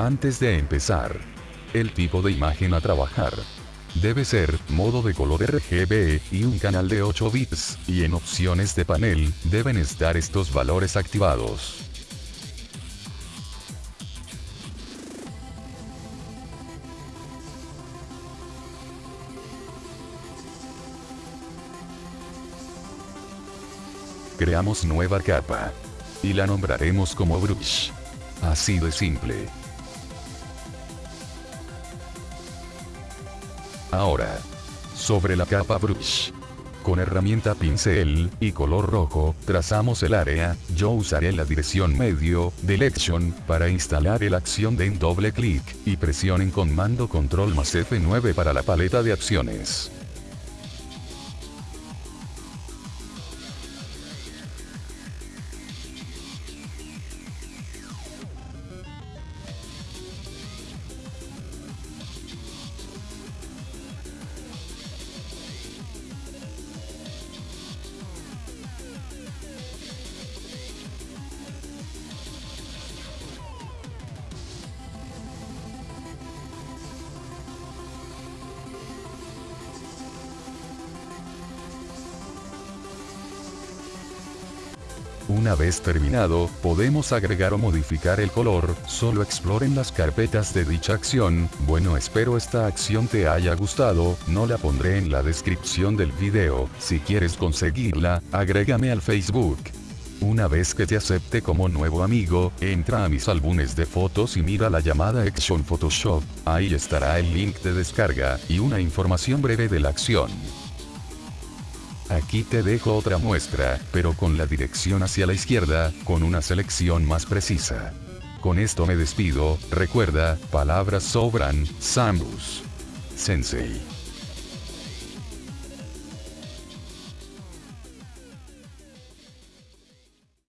Antes de empezar, el tipo de imagen a trabajar. Debe ser, modo de color RGB, y un canal de 8 bits, y en opciones de panel, deben estar estos valores activados. Creamos nueva capa. Y la nombraremos como brush. Así de simple. Ahora. Sobre la capa brush. Con herramienta pincel, y color rojo, trazamos el área, yo usaré la dirección medio, Direction, para instalar el acción de doble clic, y presionen comando control más F9 para la paleta de acciones. Una vez terminado, podemos agregar o modificar el color, solo exploren las carpetas de dicha acción, bueno espero esta acción te haya gustado, no la pondré en la descripción del video, si quieres conseguirla, agrégame al Facebook. Una vez que te acepte como nuevo amigo, entra a mis álbumes de fotos y mira la llamada Action Photoshop, ahí estará el link de descarga, y una información breve de la acción. Aquí te dejo otra muestra, pero con la dirección hacia la izquierda, con una selección más precisa. Con esto me despido, recuerda, palabras sobran, Samus. Sensei.